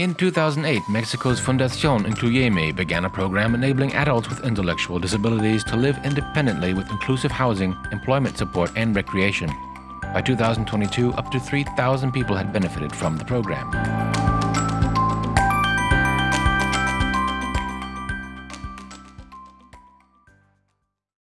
In 2008, Mexico's Fundación Incluyeme began a program enabling adults with intellectual disabilities to live independently with inclusive housing, employment support, and recreation. By 2022, up to 3,000 people had benefited from the program.